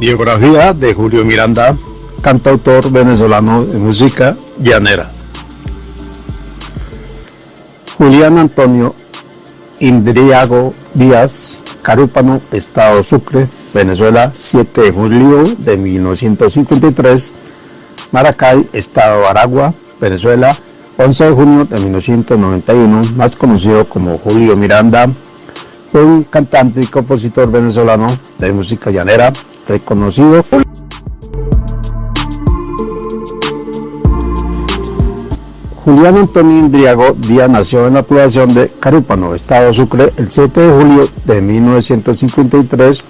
Biografía de Julio Miranda, cantautor venezolano de música llanera. Julián Antonio Indriago Díaz, Carúpano, Estado Sucre, Venezuela, 7 de julio de 1953, Maracay, Estado Aragua, Venezuela, 11 de junio de 1991, más conocido como Julio Miranda, un cantante y compositor venezolano de música llanera, reconocido. Julián Antonio Indriago Díaz nació en la población de Carúpano, Estado Sucre, el 7 de julio de 1953.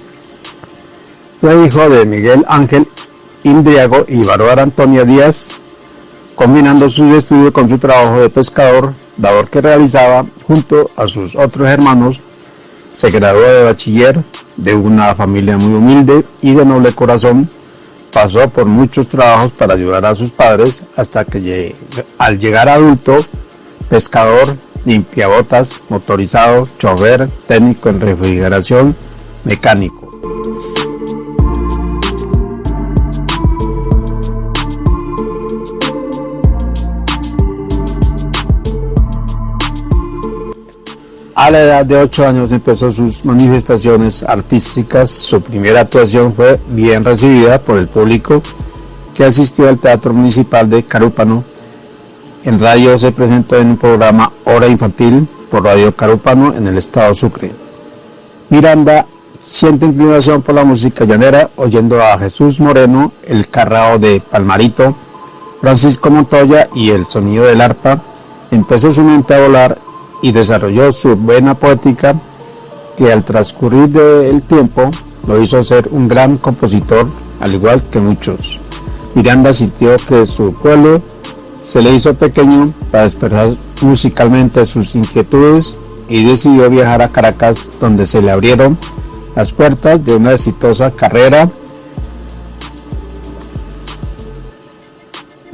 Fue hijo de Miguel Ángel Indriago y Bárbara Antonia Díaz, combinando su estudio con su trabajo de pescador, labor que realizaba junto a sus otros hermanos. Se graduó de bachiller de una familia muy humilde y de noble corazón Pasó por muchos trabajos para ayudar a sus padres hasta que al llegar adulto, pescador, limpiabotas, motorizado, chofer, técnico en refrigeración, mecánico. A la edad de 8 años empezó sus manifestaciones artísticas. Su primera actuación fue bien recibida por el público que asistió al Teatro Municipal de Carúpano. En radio se presentó en un programa Hora Infantil por Radio Carúpano en el estado Sucre. Miranda siente inclinación por la música llanera oyendo a Jesús Moreno, el carrao de Palmarito, Francisco Montoya y el sonido del arpa. Empezó su mente a volar y desarrolló su vena poética que al transcurrir del tiempo lo hizo ser un gran compositor, al igual que muchos. Miranda sintió que su pueblo se le hizo pequeño para expresar musicalmente sus inquietudes y decidió viajar a Caracas donde se le abrieron las puertas de una exitosa carrera.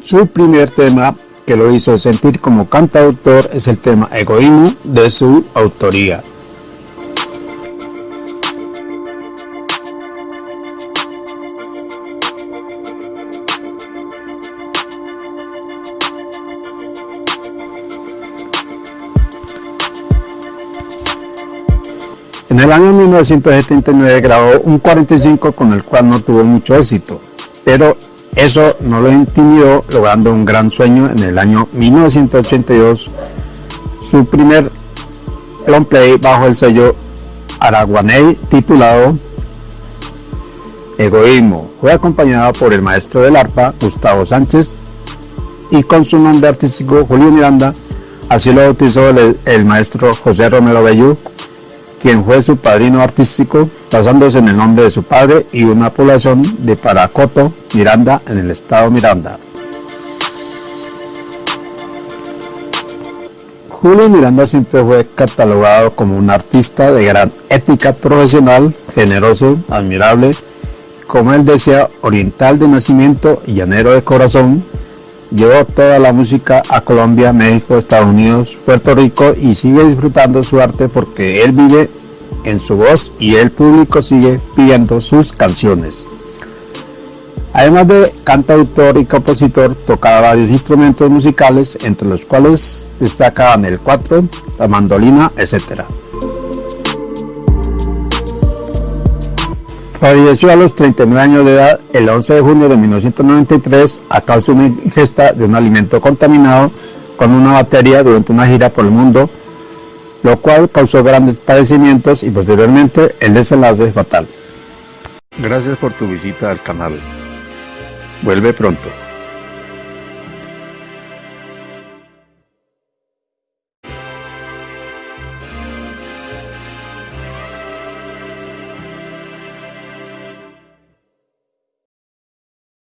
Su primer tema que lo hizo sentir como cantautor es el tema Egoísmo de su autoría. En el año 1979 grabó un 45 con el cual no tuvo mucho éxito, pero eso no lo intimidó, logrando un gran sueño en el año 1982, su primer long play bajo el sello Araguaney titulado Egoísmo. Fue acompañado por el maestro del arpa, Gustavo Sánchez, y con su nombre artístico Julio Miranda, así lo bautizó el, el maestro José Romero Bellú, quien fue su padrino artístico, basándose en el nombre de su padre y una población de Paracoto, Miranda, en el estado Miranda. Julio Miranda siempre fue catalogado como un artista de gran ética profesional, generoso, admirable, como él decía, oriental de nacimiento y llanero de corazón, llevó toda la música a Colombia, México, Estados Unidos, Puerto Rico y sigue disfrutando su arte porque él vive en su voz y el público sigue pidiendo sus canciones. Además de cantautor y compositor, tocaba varios instrumentos musicales, entre los cuales destacaban el cuatro, la mandolina, etc. Falleció a los 39 años de edad el 11 de junio de 1993 a causa de una ingesta de un alimento contaminado con una batería durante una gira por el mundo, lo cual causó grandes padecimientos y posteriormente el desenlace fatal. Gracias por tu visita al canal. Vuelve pronto.